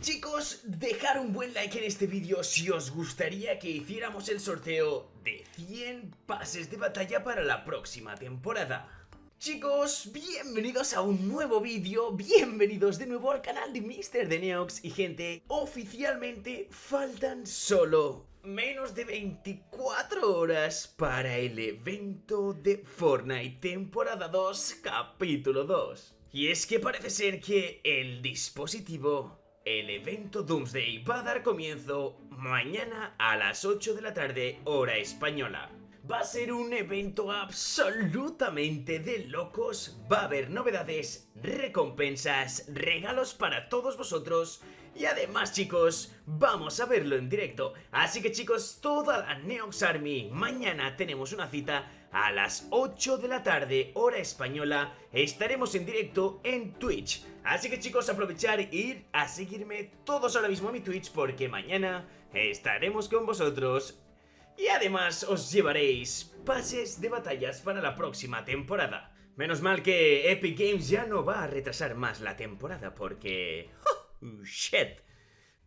Chicos, dejar un buen like en este vídeo si os gustaría que hiciéramos el sorteo de 100 pases de batalla para la próxima temporada. Chicos, bienvenidos a un nuevo vídeo, bienvenidos de nuevo al canal de Mr. de Neox y gente, oficialmente faltan solo menos de 24 horas para el evento de Fortnite temporada 2 capítulo 2. Y es que parece ser que el dispositivo, el evento Doomsday va a dar comienzo mañana a las 8 de la tarde hora española. Va a ser un evento absolutamente de locos, va a haber novedades, recompensas, regalos para todos vosotros y además chicos, vamos a verlo en directo. Así que chicos, toda la Neox Army, mañana tenemos una cita a las 8 de la tarde, hora española, estaremos en directo en Twitch. Así que chicos, aprovechar e ir a seguirme todos ahora mismo a mi Twitch porque mañana estaremos con vosotros y además os llevaréis pases de batallas para la próxima temporada. Menos mal que Epic Games ya no va a retrasar más la temporada porque... ¡Oh, ¡Shit!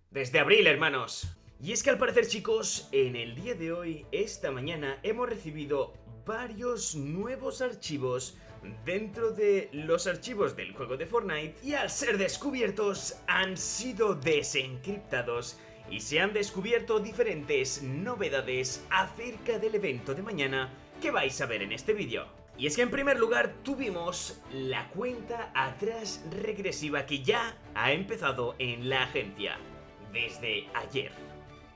Desde abril, hermanos. Y es que al parecer, chicos, en el día de hoy, esta mañana, hemos recibido varios nuevos archivos dentro de los archivos del juego de Fortnite y al ser descubiertos han sido desencriptados y se han descubierto diferentes novedades acerca del evento de mañana que vais a ver en este vídeo. Y es que en primer lugar tuvimos la cuenta atrás regresiva que ya ha empezado en la agencia desde ayer.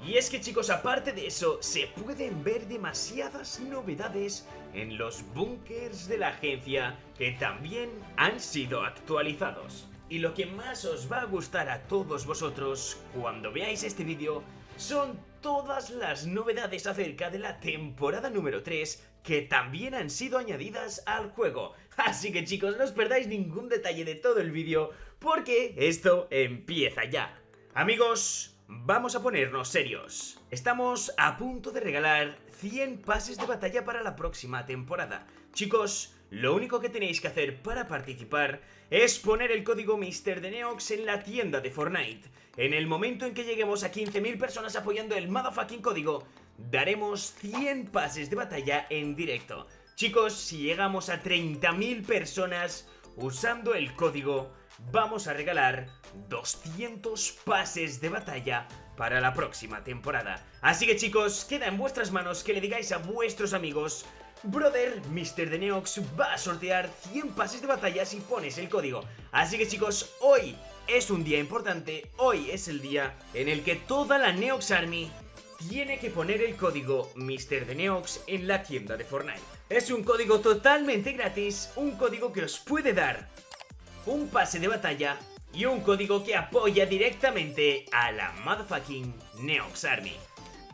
Y es que chicos, aparte de eso, se pueden ver demasiadas novedades en los bunkers de la agencia que también han sido actualizados. Y lo que más os va a gustar a todos vosotros cuando veáis este vídeo son todas las novedades acerca de la temporada número 3 que también han sido añadidas al juego. Así que chicos, no os perdáis ningún detalle de todo el vídeo porque esto empieza ya. Amigos, vamos a ponernos serios. Estamos a punto de regalar 100 pases de batalla para la próxima temporada. Chicos, lo único que tenéis que hacer para participar es poner el código Mister de Neox en la tienda de Fortnite. En el momento en que lleguemos a 15.000 personas apoyando el motherfucking código, daremos 100 pases de batalla en directo. Chicos, si llegamos a 30.000 personas usando el código, vamos a regalar 200 pases de batalla para la próxima temporada. Así que chicos, queda en vuestras manos que le digáis a vuestros amigos Brother, Mr. de Neox va a sortear 100 pases de batalla si pones el código. Así que chicos, hoy es un día importante, hoy es el día en el que toda la Neox Army tiene que poner el código Mr. de Neox en la tienda de Fortnite. Es un código totalmente gratis, un código que os puede dar un pase de batalla y un código que apoya directamente a la motherfucking Neox Army.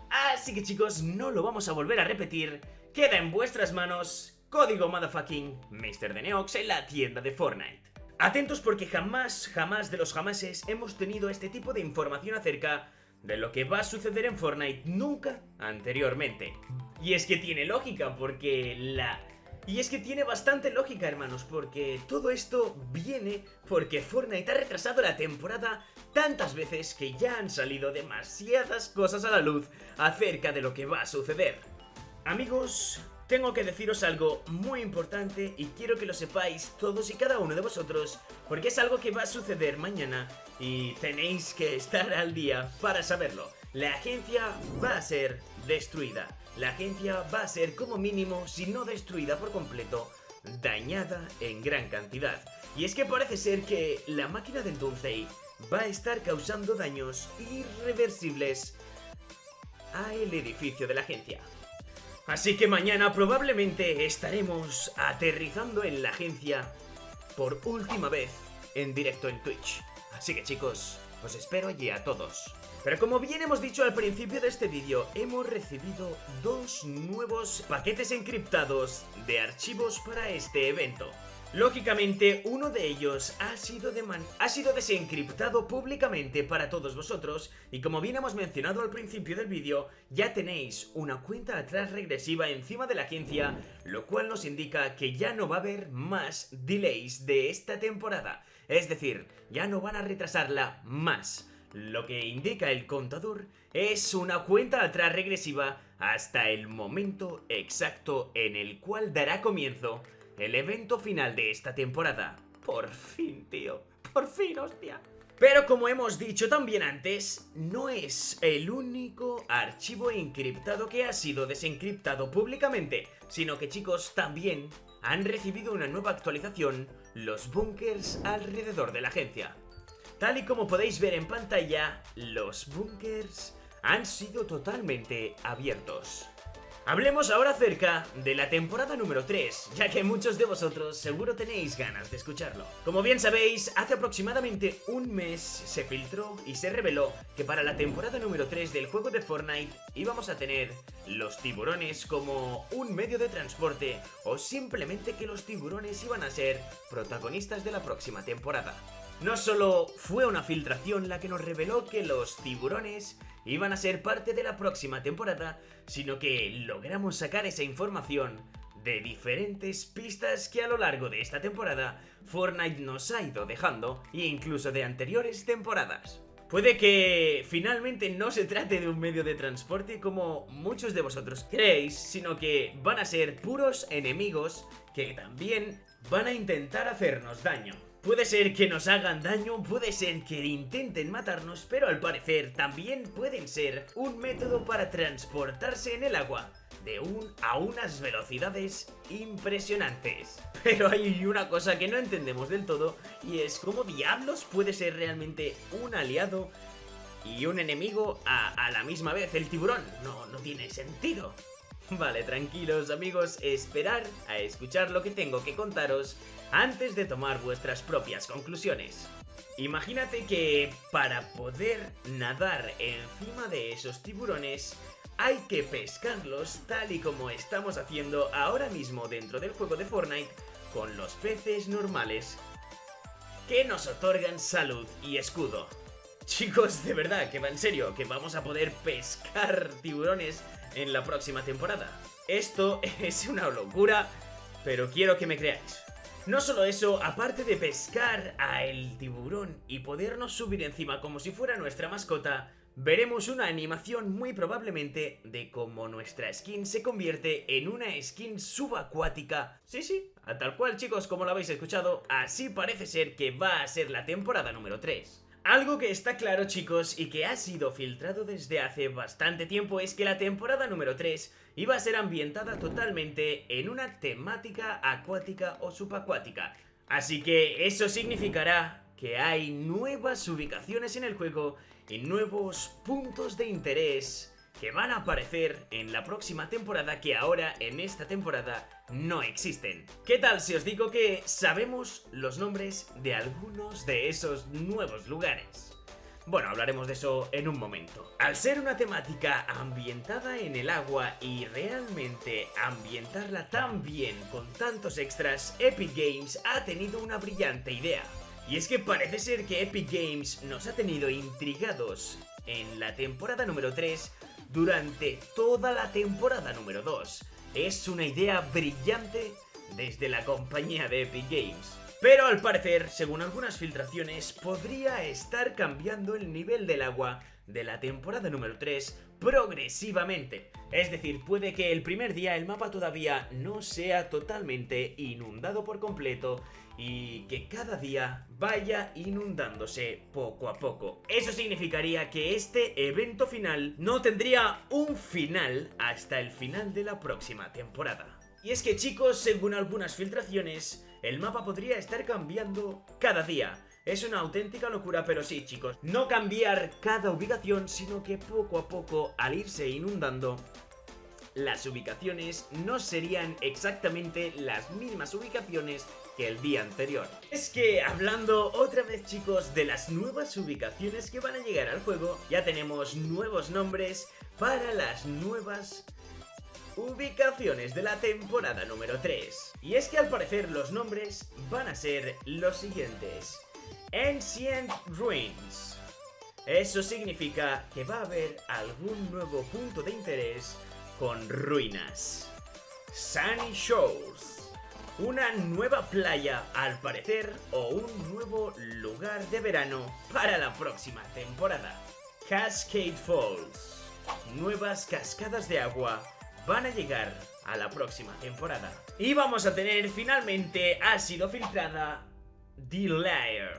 Así que chicos, no lo vamos a volver a repetir Queda en vuestras manos código motherfucking Mr. de Neox en la tienda de Fortnite. Atentos porque jamás, jamás de los jamases hemos tenido este tipo de información acerca de lo que va a suceder en Fortnite nunca anteriormente. Y es que tiene lógica porque la... Y es que tiene bastante lógica, hermanos, porque todo esto viene porque Fortnite ha retrasado la temporada tantas veces que ya han salido demasiadas cosas a la luz acerca de lo que va a suceder. Amigos, tengo que deciros algo muy importante y quiero que lo sepáis todos y cada uno de vosotros porque es algo que va a suceder mañana y tenéis que estar al día para saberlo. La agencia va a ser destruida. La agencia va a ser como mínimo, si no destruida por completo, dañada en gran cantidad. Y es que parece ser que la máquina del Doomsday va a estar causando daños irreversibles a el edificio de la agencia. Así que mañana probablemente estaremos aterrizando en la agencia por última vez en directo en Twitch. Así que chicos, os espero allí a todos. Pero como bien hemos dicho al principio de este vídeo, hemos recibido dos nuevos paquetes encriptados de archivos para este evento. Lógicamente, uno de ellos ha sido, desencriptado públicamente para todos vosotros y como bien hemos mencionado al principio del vídeo, ya tenéis una cuenta atrás regresiva encima de la agencia, lo cual nos indica que ya no va a haber más delays de esta temporada. Es decir, ya no van a retrasarla más. lo que indica el contador es una cuenta atrás regresiva hasta el momento exacto en el cual dará comienzo el evento final de esta temporada. Por fin, tío. Por fin, hostia. Pero como hemos dicho también antes, no es el único archivo encriptado que ha sido desencriptado públicamente, sino que chicos, también han recibido una nueva actualización los bunkers alrededor de la agencia. Tal y como podéis ver en pantalla, los bunkers han sido totalmente abiertos. Hablemos ahora acerca de la temporada número 3, ya que muchos de vosotros seguro tenéis ganas de escucharlo. Como bien sabéis, hace aproximadamente un mes se filtró y se reveló que para la temporada número 3 del juego de Fortnite íbamos a tener los tiburones como un medio de transporte o simplemente que los tiburones iban a ser protagonistas de la próxima temporada. No solo fue una filtración la que nos reveló que los tiburones iban a ser parte de la próxima temporada, sino que logramos sacar esa información de diferentes pistas que a lo largo de esta temporada Fortnite nos ha ido dejando, e incluso de anteriores temporadas. Puede que finalmente no se trate de un medio de transporte como muchos de vosotros creéis, sino que van a ser puros enemigos que también van a intentar hacernos daño. Puede ser que nos hagan daño, puede ser que intenten matarnos, pero al parecer también pueden ser un método para transportarse en el agua de un a unas velocidades impresionantes. Pero hay una cosa que no entendemos del todo y es cómo diablos puede ser realmente un aliado y un enemigo a, a la misma vez. El tiburón no, no tiene sentido. Vale, tranquilos amigos, esperar a escuchar lo que tengo que contaros antes de tomar vuestras propias conclusiones. Imagínate que para poder nadar encima de esos tiburones hay que pescarlos tal y como estamos haciendo ahora mismo dentro del juego de Fortnite con los peces normales que nos otorgan salud y escudo. Chicos, de verdad, que va en serio, que vamos a poder pescar tiburones en la próxima temporada. Esto es una locura, pero quiero que me creáis. No solo eso, aparte de pescar a el tiburón y podernos subir encima como si fuera nuestra mascota, veremos una animación muy probablemente de cómo nuestra skin se convierte en una skin subacuática. Sí, sí, a tal cual chicos, como lo habéis escuchado, así parece ser que va a ser la temporada número 3. Algo que está claro chicos y que ha sido filtrado desde hace bastante tiempo es que la temporada número 3 iba a ser ambientada totalmente en una temática acuática o subacuática. Así que eso significará que hay nuevas ubicaciones en el juego y nuevos puntos de interés que van a aparecer en la próxima temporada que ahora en esta temporada no existen. ¿Qué tal si os digo que sabemos los nombres de algunos de esos nuevos lugares? Bueno, hablaremos de eso en un momento. Al ser una temática ambientada en el agua y realmente ambientarla tan bien con tantos extras, Epic Games ha tenido una brillante idea. Y es que parece ser que Epic Games nos ha tenido intrigados en la temporada número 3 durante toda la temporada número 2. Es una idea brillante desde la compañía de Epic Games. Pero al parecer, según algunas filtraciones, podría estar cambiando el nivel del agua de la temporada número 3 progresivamente. Es decir, puede que el primer día el mapa todavía no sea totalmente inundado por completo y que cada día vaya inundándose poco a poco. Eso significaría que este evento final no tendría un final hasta el final de la próxima temporada. Y es que chicos, según algunas filtraciones, el mapa podría estar cambiando cada día. Es una auténtica locura, pero sí chicos, no cambiar cada ubicación, sino que poco a poco, al irse inundando, las ubicaciones no serían exactamente las mismas ubicaciones que el día anterior. Es que hablando otra vez chicos de las nuevas ubicaciones que van a llegar al juego, ya tenemos nuevos nombres para las nuevas ubicaciones de la temporada número 3. Y es que al parecer los nombres van a ser los siguientes. Ancient Ruins. Eso significa que va a haber algún nuevo punto de interés con ruinas. Sunny Shores una nueva playa, al parecer, o un nuevo lugar de verano para la próxima temporada. Cascade Falls. Nuevas cascadas de agua van a llegar a la próxima temporada. Y vamos a tener finalmente, ha sido filtrada, The Lair.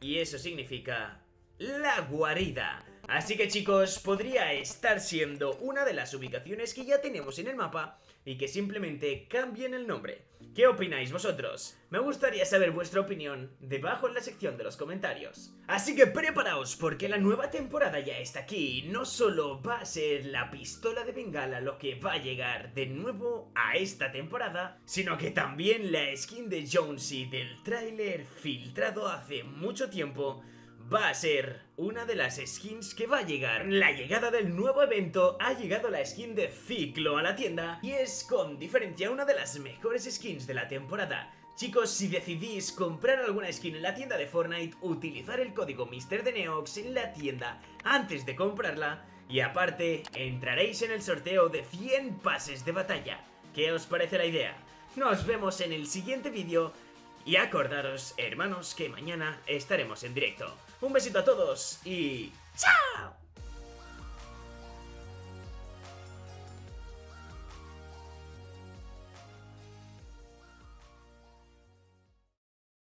Y eso significa la guarida. Así que chicos, podría estar siendo una de las ubicaciones que ya tenemos en el mapa y que simplemente cambien el nombre. ¿Qué opináis vosotros? Me gustaría saber vuestra opinión debajo en la sección de los comentarios. Así que preparaos porque la nueva temporada ya está aquí. No solo va a ser la pistola de bengala lo que va a llegar de nuevo a esta temporada, sino que también la skin de Jonesy del tráiler filtrado hace mucho tiempo va a ser una de las skins que va a llegar. La llegada del nuevo evento ha llegado la skin de Ciclo a la tienda y es con diferencia una de las mejores skins de la temporada. Chicos, si decidís comprar alguna skin en la tienda de Fortnite, utilizar el código MrDeneox en la tienda antes de comprarla y aparte entraréis en el sorteo de 100 pases de batalla. ¿Qué os parece la idea? Nos vemos en el siguiente vídeo y acordaros, hermanos, que mañana estaremos en directo. Un besito a todos y ¡chao!